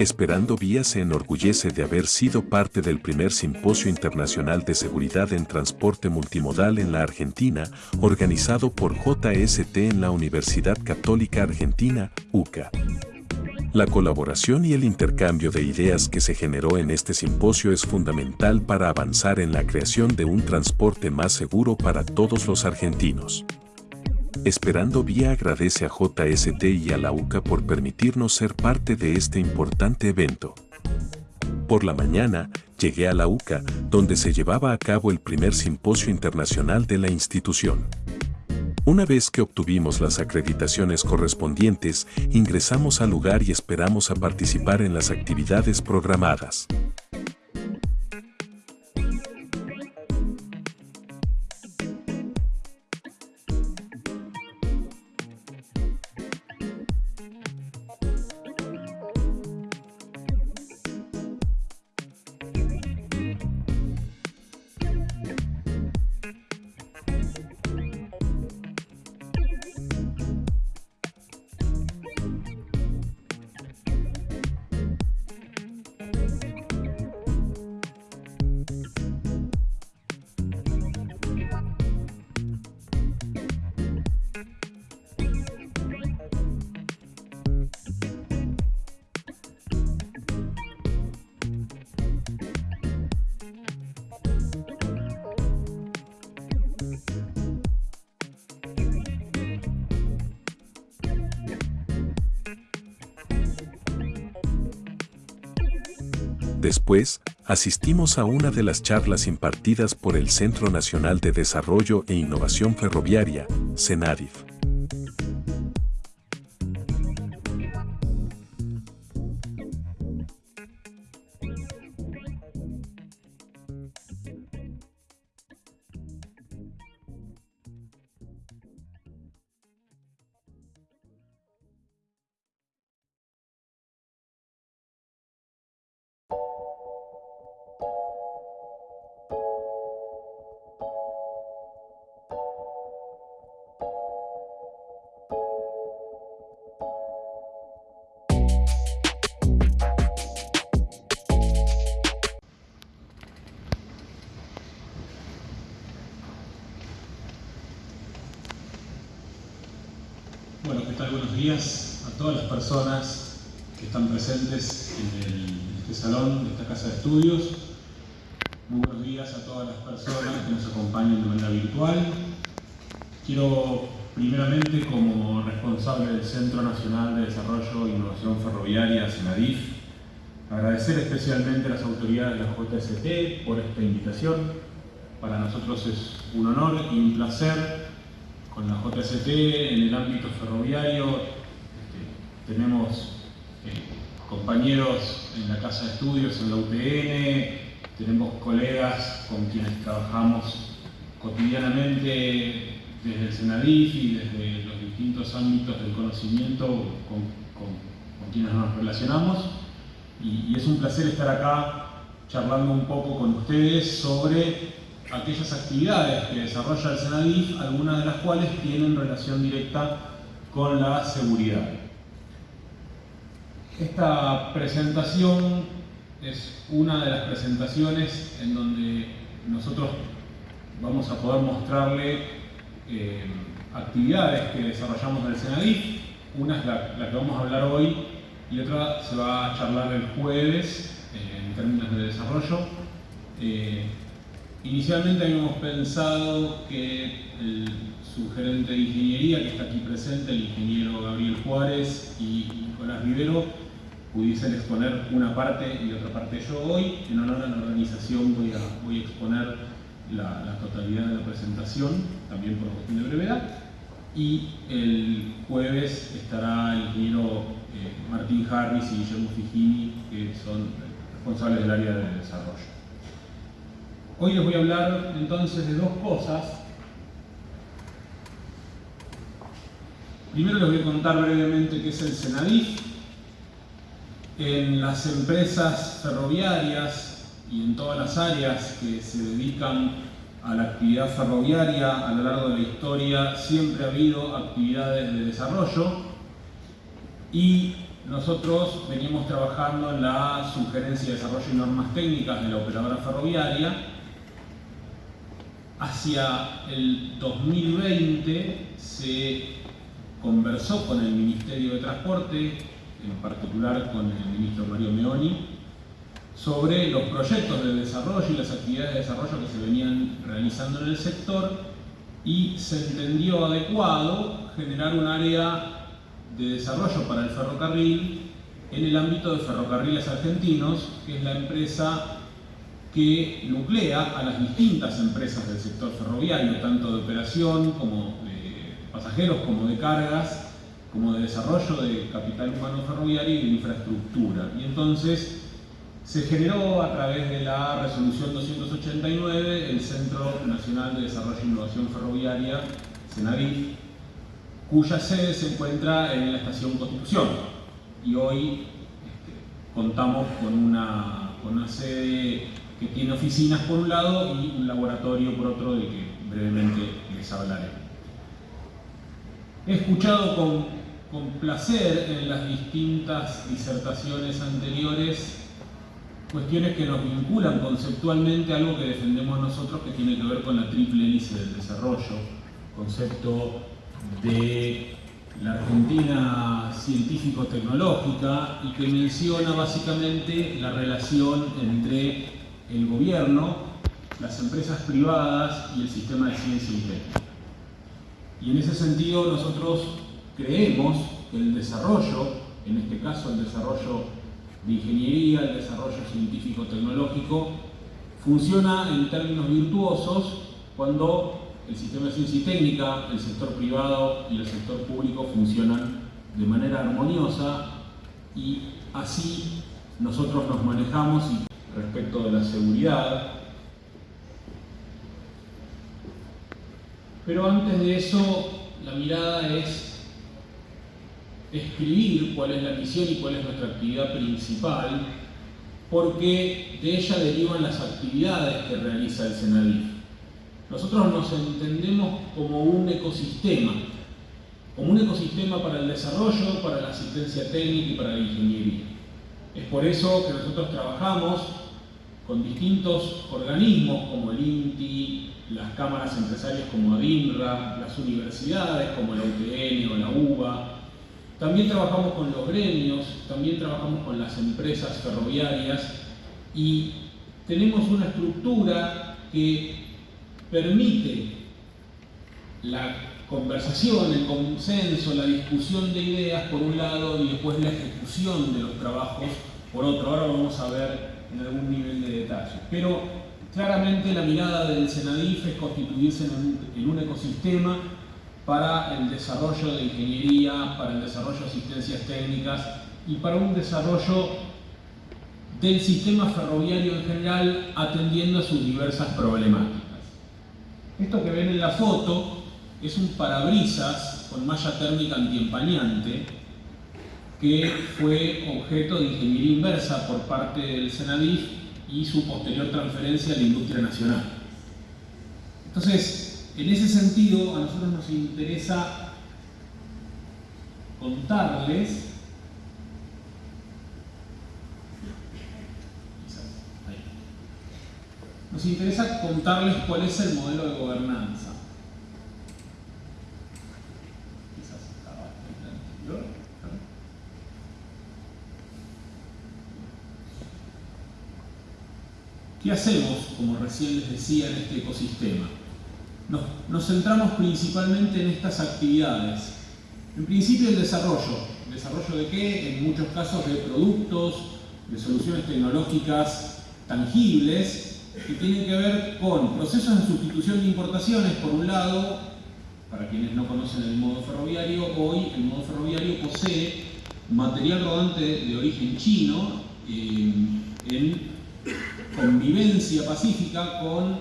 Esperando Vía se enorgullece de haber sido parte del primer Simposio Internacional de Seguridad en Transporte Multimodal en la Argentina, organizado por JST en la Universidad Católica Argentina, UCA. La colaboración y el intercambio de ideas que se generó en este simposio es fundamental para avanzar en la creación de un transporte más seguro para todos los argentinos. Esperando Vía agradece a JST y a la UCA por permitirnos ser parte de este importante evento. Por la mañana, llegué a la UCA, donde se llevaba a cabo el primer simposio internacional de la institución. Una vez que obtuvimos las acreditaciones correspondientes, ingresamos al lugar y esperamos a participar en las actividades programadas. Después, asistimos a una de las charlas impartidas por el Centro Nacional de Desarrollo e Innovación Ferroviaria, CENADIF. Personas que están presentes en, este salón, de esta casa de estudios. Muy buenos días a todas las personas que nos acompañan de manera virtual. Quiero primeramente, como responsable del Centro Nacional de Desarrollo e Innovación Ferroviaria, CENADIF, agradecer especialmente a las autoridades de la JST por esta invitación. Para nosotros es un honor y un placer con la JST en el ámbito ferroviario. Tenemos eh, compañeros en la Casa de Estudios, en la UTN, tenemos colegas con quienes trabajamos cotidianamente desde el Senadif y desde los distintos ámbitos del conocimiento con, quienes nos relacionamos. y es un placer estar acá charlando un poco con ustedes sobre aquellas actividades que desarrolla el Senadif, algunas de las cuales tienen relación directa con la seguridad. Esta presentación es una de las presentaciones en donde nosotros vamos a poder mostrarle eh, actividades que desarrollamos en el Senadif. Una es la, que vamos a hablar hoy y otra se va a charlar el jueves eh, en términos de desarrollo. Eh, Inicialmente habíamos pensado que el subgerente de ingeniería, que está aquí presente, el ingeniero Gabriel Juárez y Nicolás Rivero, pudiesen exponer una parte y otra parte yo hoy. En honor a la organización voy a, voy a exponer la, totalidad de la presentación, también por cuestión de brevedad. Y el jueves estará el ingeniero eh, Martín Harris y Guillermo Figini, que son responsables del área de desarrollo. Hoy les voy a hablar entonces de dos cosas. Primero les voy a contar brevemente qué es el Senadif. En las empresas ferroviarias y en todas las áreas que se dedican a la actividad ferroviaria a lo largo de la historia siempre ha habido actividades de desarrollo y nosotros veníamos trabajando en la sugerencia de desarrollo y normas técnicas de la operadora ferroviaria. Hacia el 2020 se conversó con el Ministerio de Transporte, en particular con el ministro Mario Meoni, sobre los proyectos de desarrollo y las actividades de desarrollo que se venían realizando en el sector y se entendió adecuado generar un área de desarrollo para el ferrocarril en el ámbito de Ferrocarriles Argentinos, que es la empresa que nuclea a las distintas empresas del sector ferroviario, tanto de operación como de pasajeros, como de cargas, como de desarrollo de capital humano ferroviario y de infraestructura. Y entonces se generó a través de la resolución 289 el Centro Nacional de Desarrollo e Innovación Ferroviaria, CENAVIF, cuya sede se encuentra en la estación Constitución. Y hoy este, contamos con una, con una sede que tiene oficinas por un lado y un laboratorio por otro, de que brevemente les hablaré. He escuchado con, con placer en las distintas disertaciones anteriores cuestiones que nos vinculan conceptualmente a algo que defendemos nosotros que tiene que ver con la triple hélice del desarrollo, concepto de la Argentina científico-tecnológica y que menciona básicamente la relación entre el gobierno, las empresas privadas y el sistema de ciencia y técnica. Y en ese sentido nosotros creemos que el desarrollo, en este caso el desarrollo de ingeniería, el desarrollo científico-tecnológico, funciona en términos virtuosos cuando el sistema de ciencia y técnica, el sector privado y el sector público funcionan de manera armoniosa y así nosotros nos manejamos respecto de la seguridad. Pero antes de eso, la mirada es escribir cuál es la misión y cuál es nuestra actividad principal, porque de ella derivan las actividades que realiza el SENADIF. Nosotros nos entendemos como un ecosistema, como un ecosistema para el desarrollo, para la asistencia técnica y para la ingeniería. Es por eso que nosotros trabajamos con distintos organismos como el INTI, las cámaras empresarias como ADINRA, las universidades como la UTN o la UBA. También trabajamos con los gremios, también trabajamos con las empresas ferroviarias y tenemos una estructura que permite la conversación, el consenso, la discusión de ideas por un lado y después la ejecución de los trabajos por otro. Ahora vamos a ver en algún nivel de detalle. Pero claramente la mirada del Senadif es constituirse en un ecosistema para el desarrollo de ingeniería, para el desarrollo de asistencias técnicas y para un desarrollo del sistema ferroviario en general atendiendo a sus diversas problemáticas. Esto que ven en la foto es un parabrisas con malla térmica antiempañante que fue objeto de ingeniería inversa por parte del Senadif y su posterior transferencia a la industria nacional. Entonces, en ese sentido, a nosotros nos interesa contarles nos interesa contarles cuál es el modelo de gobernanza. ¿Qué hacemos, como recién les decía, en este ecosistema? Nos, centramos principalmente en estas actividades. En principio el desarrollo. ¿Desarrollo de qué? En muchos casos de productos, de soluciones tecnológicas tangibles que tienen que ver con procesos de sustitución de importaciones, por un lado, para quienes no conocen el modo ferroviario, hoy el modo ferroviario posee material rodante de origen chino eh, en convivencia pacífica con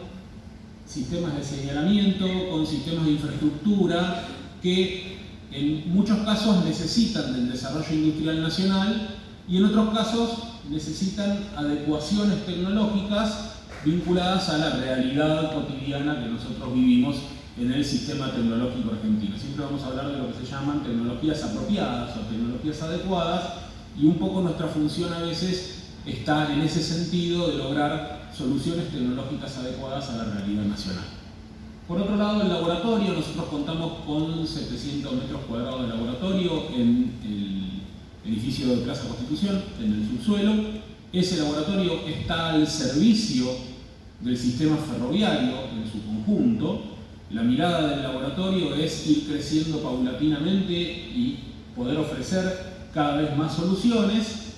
sistemas de señalamiento, con sistemas de infraestructura que en muchos casos necesitan del desarrollo industrial nacional y en otros casos necesitan adecuaciones tecnológicas vinculadas a la realidad cotidiana que nosotros vivimos en el sistema tecnológico argentino. Siempre vamos a hablar de lo que se llaman tecnologías apropiadas o tecnologías adecuadas y un poco nuestra función a veces está en ese sentido de lograr soluciones tecnológicas adecuadas a la realidad nacional. Por otro lado, el laboratorio, nosotros contamos con 700 metros cuadrados de laboratorio en el edificio de Plaza Constitución, en el subsuelo. Ese laboratorio está al servicio del sistema ferroviario en su conjunto. La mirada del laboratorio es ir creciendo paulatinamente y poder ofrecer cada vez más soluciones.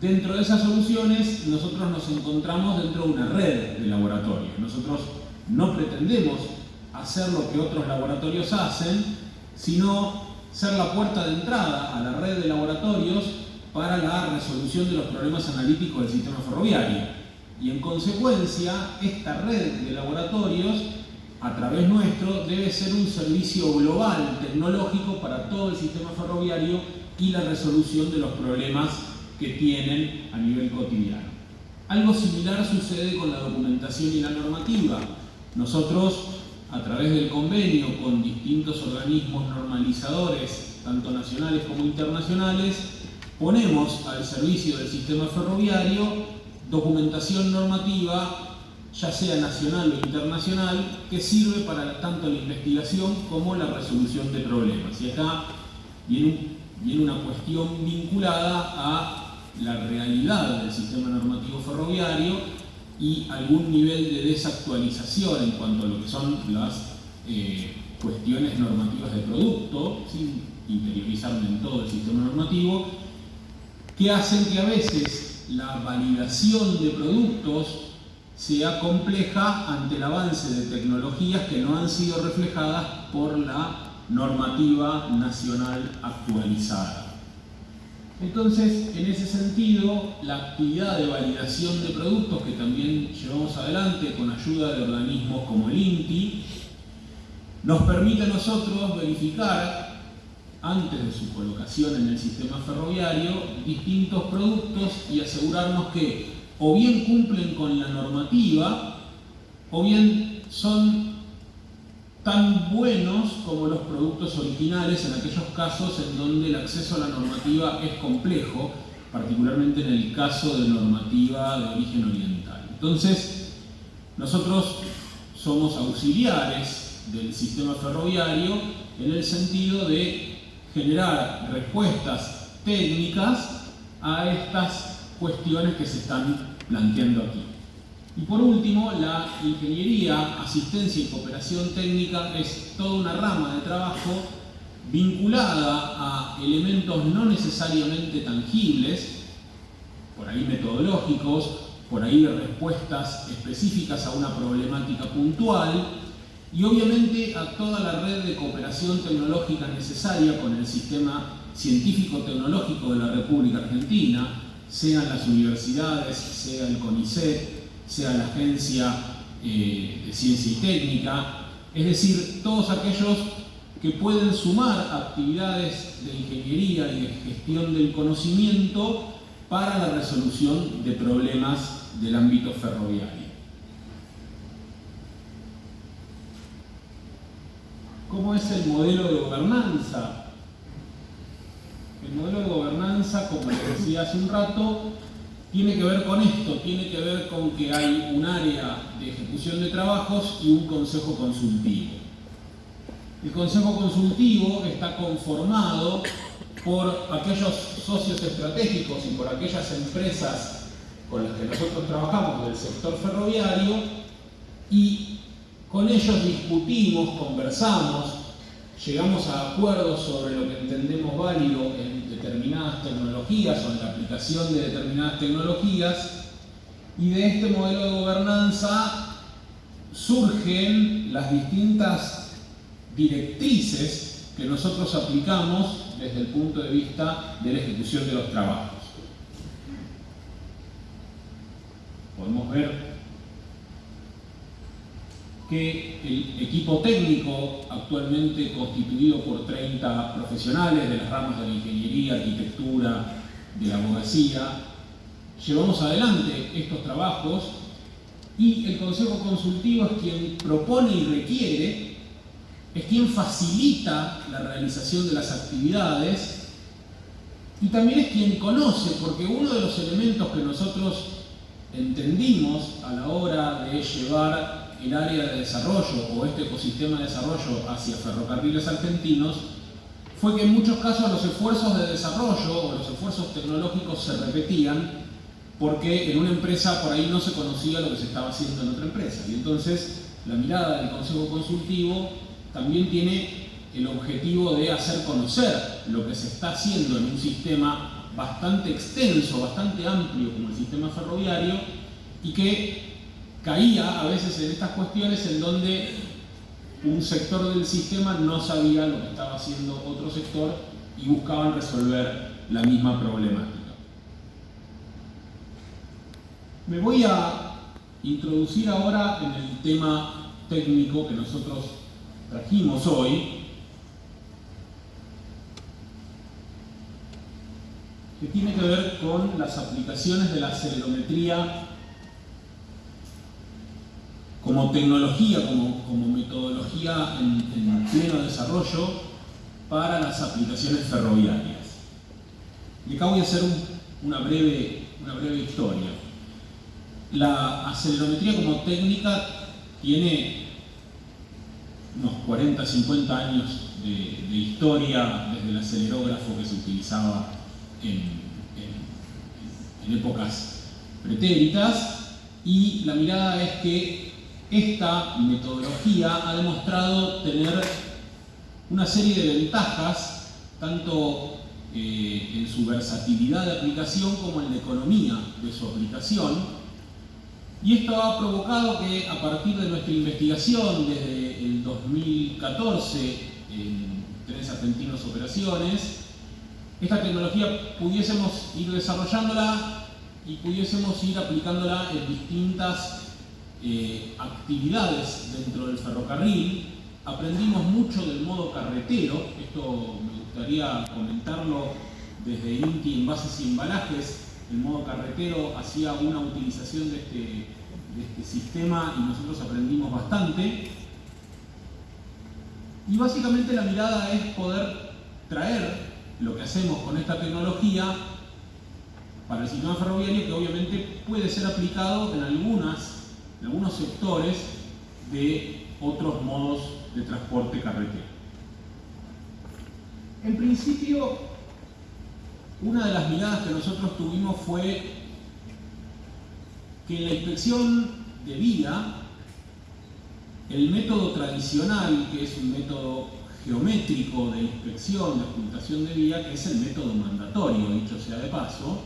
Dentro de esas soluciones nosotros nos encontramos dentro de una red de laboratorios. Nosotros no pretendemos hacer lo que otros laboratorios hacen, sino ser la puerta de entrada a la red de laboratorios para la resolución de los problemas analíticos del sistema ferroviario. Y en consecuencia, esta red de laboratorios, a través nuestro, debe ser un servicio global tecnológico para todo el sistema ferroviario y la resolución de los problemas que tienen a nivel cotidiano. Algo similar sucede con la documentación y la normativa. Nosotros, a través del convenio con distintos organismos normalizadores, tanto nacionales como internacionales, ponemos al servicio del sistema ferroviario documentación normativa, ya sea nacional o internacional, que sirve para tanto la investigación como la resolución de problemas. Y acá viene viene una cuestión vinculada a la realidad del sistema normativo ferroviario y algún nivel de desactualización en cuanto a lo que son las eh, cuestiones normativas de producto, sin interiorizarme en todo el sistema normativo, que hacen que a veces la validación de productos sea compleja ante el avance de tecnologías que no han sido reflejadas por la normativa nacional actualizada. Entonces, en ese sentido, la actividad de validación de productos que también llevamos adelante con ayuda de organismos como el INTI, nos permite a nosotros verificar, antes de su colocación en el sistema ferroviario, distintos productos y asegurarnos que o bien cumplen con la normativa, o bien son tan buenos como los productos originales en aquellos casos en donde el acceso a la normativa es complejo, particularmente en el caso de normativa de origen oriental. Entonces, nosotros somos auxiliares del sistema ferroviario en el sentido de generar respuestas técnicas a estas cuestiones que se están planteando aquí. Y por último, la ingeniería, asistencia y cooperación técnica es toda una rama de trabajo vinculada a elementos no necesariamente tangibles, por ahí metodológicos, por ahí respuestas específicas a una problemática puntual, y obviamente a toda la red de cooperación tecnológica necesaria con el sistema científico-tecnológico de la República Argentina, sean las universidades, sea el CONICET, sea la Agencia eh, de Ciencia y Técnica, es decir, todos aquellos que pueden sumar actividades de ingeniería y de gestión del conocimiento para la resolución de problemas del ámbito ferroviario. ¿Cómo es el modelo de gobernanza? El modelo de gobernanza, como les decía hace un rato, tiene que ver con esto, tiene que ver con que hay un área de ejecución de trabajos y un consejo consultivo. El consejo consultivo está conformado por aquellos socios estratégicos y por aquellas empresas con las que nosotros trabajamos del sector ferroviario y con ellos discutimos, conversamos, llegamos a acuerdos sobre lo que entendemos válido en determinadas tecnologías o en la aplicación de determinadas tecnologías y de este modelo de gobernanza surgen las distintas directrices que nosotros aplicamos desde el punto de vista de la ejecución de los trabajos. Podemos ver que el equipo técnico, actualmente constituido por 30 profesionales de las ramas de la ingeniería, arquitectura, de la abogacía, llevamos adelante estos trabajos y el Consejo Consultivo es quien propone y requiere, es quien facilita la realización de las actividades y también es quien conoce, porque uno de los elementos que nosotros entendimos a la hora de llevar el área de desarrollo o este ecosistema de desarrollo hacia ferrocarriles argentinos fue que en muchos casos los esfuerzos de desarrollo o los esfuerzos tecnológicos se repetían porque en una empresa por ahí no se conocía lo que se estaba haciendo en otra empresa. Y entonces la mirada del Consejo Consultivo también tiene el objetivo de hacer conocer lo que se está haciendo en un sistema bastante extenso, bastante amplio como el sistema ferroviario y que caía a veces en estas cuestiones en donde un sector del sistema no sabía lo que estaba haciendo otro sector y buscaban resolver la misma problemática. Me voy a introducir ahora en el tema técnico que nosotros trajimos hoy, que tiene que ver con las aplicaciones de la acelerometría como tecnología, como, metodología en, pleno desarrollo para las aplicaciones ferroviarias. Y acá voy a hacer una, breve, una breve historia. La acelerometría como técnica tiene unos 40, 50 años de, historia desde el acelerógrafo que se utilizaba en, épocas pretéritas y la mirada es que esta metodología ha demostrado tener una serie de ventajas tanto eh, en su versatilidad de aplicación como en la economía de su aplicación. Y esto ha provocado que a partir de nuestra investigación desde el 2014 en Tres Argentinos Operaciones, esta tecnología pudiésemos ir desarrollándola y pudiésemos ir aplicándola en distintas actividades dentro del ferrocarril. Aprendimos mucho del modo carretero, esto me gustaría comentarlo desde INTI Envases y Embalajes, el modo carretero hacía una utilización de este, de este sistema y nosotros aprendimos bastante. Y básicamente la mirada es poder traer lo que hacemos con esta tecnología para el sistema ferroviario que obviamente puede ser aplicado en, algunas, algunos sectores de otros modos de transporte carretero. En principio, una de las miradas que nosotros tuvimos fue que en la inspección de vía, el método tradicional, que es un método geométrico de inspección, de ocultación de vía, que es el método mandatorio, dicho sea de paso,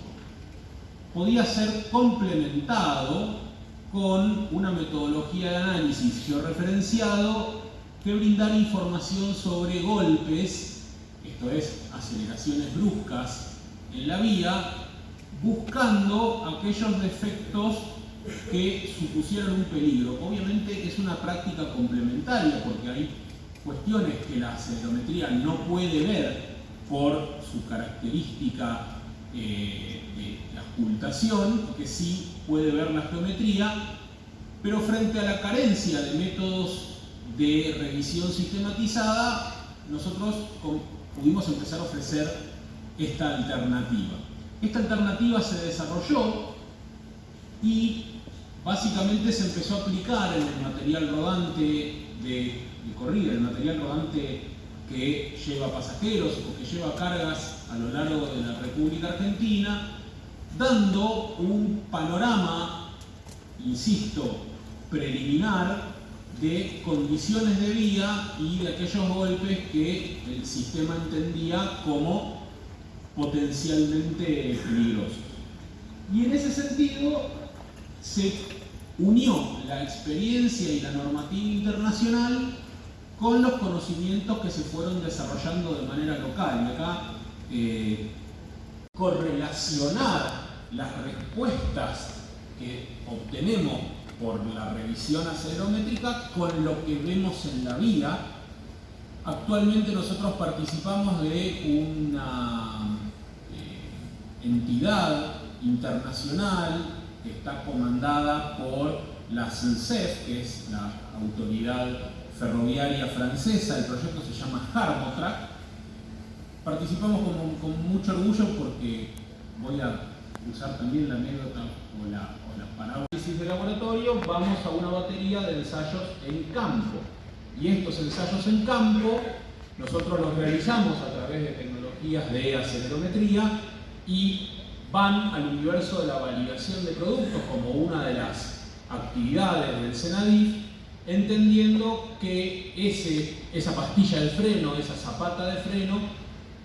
podía ser complementado con una metodología de análisis georreferenciado que brindara información sobre golpes, esto es, aceleraciones bruscas en la vía buscando aquellos defectos que supusieran un peligro. Obviamente es una práctica complementaria porque hay cuestiones que la acelerometría no puede ver por su característica eh, de ocultación, que sí puede ver la geometría, pero frente a la carencia de métodos de revisión sistematizada, nosotros pudimos empezar a ofrecer esta alternativa. Esta alternativa se desarrolló y básicamente se empezó a aplicar en el material rodante de, corrida, el material rodante que lleva pasajeros o que lleva cargas a lo largo de la República Argentina, dando un panorama, insisto, preliminar de condiciones de vía y de aquellos golpes que el sistema entendía como potencialmente peligrosos. Y en ese sentido se unió la experiencia y la normativa internacional con los conocimientos que se fueron desarrollando de manera local. Eh, correlacionar las respuestas que obtenemos por la revisión acelerométrica con lo que vemos en la vía. Actualmente nosotros participamos de una entidad internacional que está comandada por la SNCF, que es la autoridad ferroviaria francesa, el proyecto se llama Harmotrack, Participamos con, mucho orgullo porque voy a usar también la anécdota o la, o la parábolis de laboratorio, vamos a una batería de ensayos en campo. Y estos ensayos en campo nosotros los realizamos a través de tecnologías de acelerometría y van al universo de la validación de productos como una de las actividades del Senadif, entendiendo que ese, esa pastilla de freno, esa zapata de freno,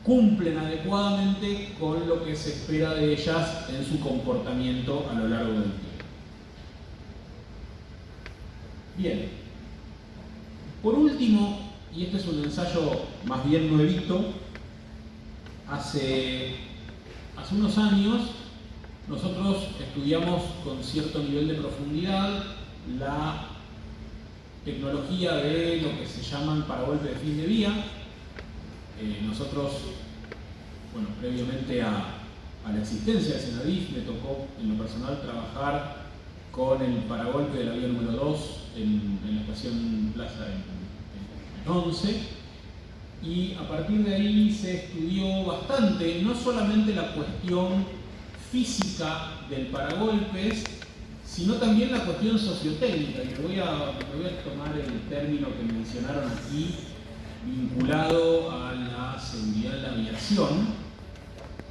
cumplen adecuadamente con lo que se espera de ellas en su comportamiento a lo largo del tiempo. Bien, por último, y este es un ensayo más bien nuevito, hace, hace unos años nosotros estudiamos con cierto nivel de profundidad la tecnología de lo que se llaman paragolpes de fin de vía, eh, nosotros, bueno, previamente a, la existencia de Senadif, me tocó en lo personal trabajar con el paragolpe de la vía número 2 en, la estación Plaza en, 11 y a partir de ahí se estudió bastante, no solamente la cuestión física del paragolpes, sino también la cuestión sociotécnica. Y voy a, me voy a tomar el término que mencionaron aquí, vinculado a la seguridad de la aviación,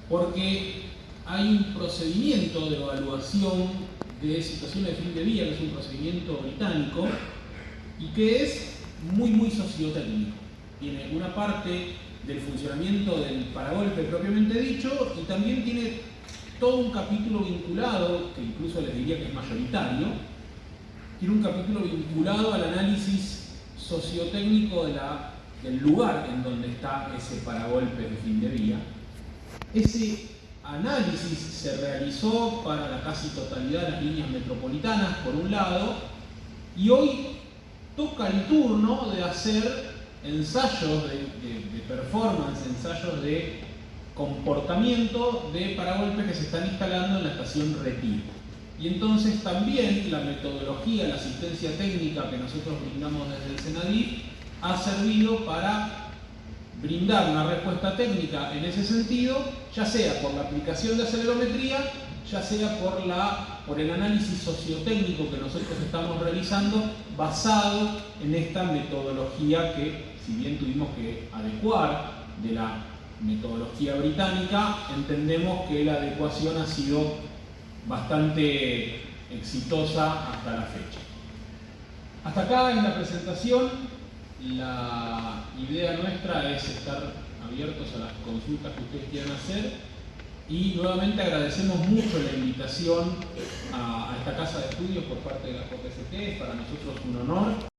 porque hay un procedimiento de evaluación de situaciones de fin de vía, que es un procedimiento británico, y que es muy, muy sociotécnico. Tiene una parte del funcionamiento del paragolpe propiamente dicho y también tiene todo un capítulo vinculado, que incluso les diría que es mayoritario, tiene un capítulo vinculado al análisis sociotécnico de la el lugar en donde está ese paragolpe de fin de vía. Ese análisis se realizó para la casi totalidad de las líneas metropolitanas, por un lado, y hoy toca el turno de hacer ensayos de, performance, ensayos de comportamiento de paragolpes que se están instalando en la estación Retiro. Y entonces también la metodología, la asistencia técnica que nosotros brindamos desde el Senadif ha servido para brindar una respuesta técnica en ese sentido, ya sea por la aplicación de acelerometría, ya sea por, la, por el análisis sociotécnico que nosotros estamos realizando basado en esta metodología que, si bien tuvimos que adecuar de la metodología británica, entendemos que la adecuación ha sido bastante exitosa hasta la fecha. Hasta acá en la presentación la idea nuestra es estar abiertos a las consultas que ustedes quieran hacer y nuevamente agradecemos mucho la invitación a, esta casa de estudios por parte de la JST, es para nosotros un honor.